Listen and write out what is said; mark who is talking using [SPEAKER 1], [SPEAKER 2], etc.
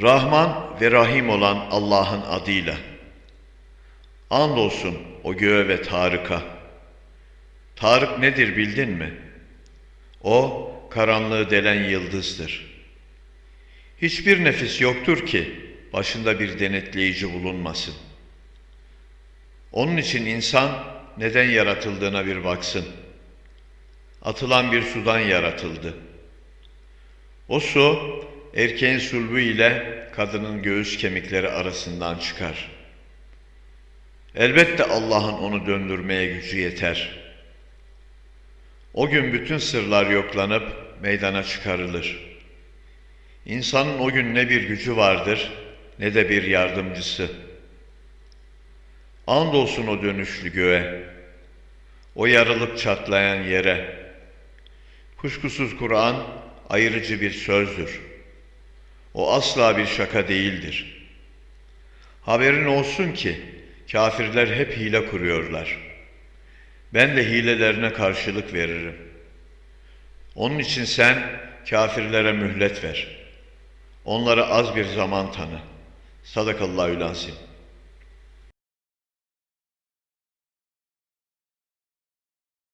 [SPEAKER 1] Rahman ve Rahim olan Allah'ın adıyla. Andolsun o göğe ve Tarık'a. Tarık nedir bildin mi? O karanlığı delen yıldızdır. Hiçbir nefis yoktur ki başında bir denetleyici bulunmasın. Onun için insan neden yaratıldığına bir baksın. Atılan bir sudan yaratıldı. O su erkeğin sulbu ile kadının göğüs kemikleri arasından çıkar. Elbette Allah'ın onu döndürmeye gücü yeter. O gün bütün sırlar yoklanıp meydana çıkarılır. İnsanın o gün ne bir gücü vardır ne de bir yardımcısı. Andolsun o dönüşlü göğe, o yarılıp çatlayan yere. Kuşkusuz Kur'an ayırıcı bir sözdür. O asla bir şaka değildir. Haberin olsun ki kafirler hep hile kuruyorlar. Ben de hilelerine karşılık veririm. Onun için sen kafirlere mühlet ver. Onlara az bir zaman tanı. Sadakallahu lansim.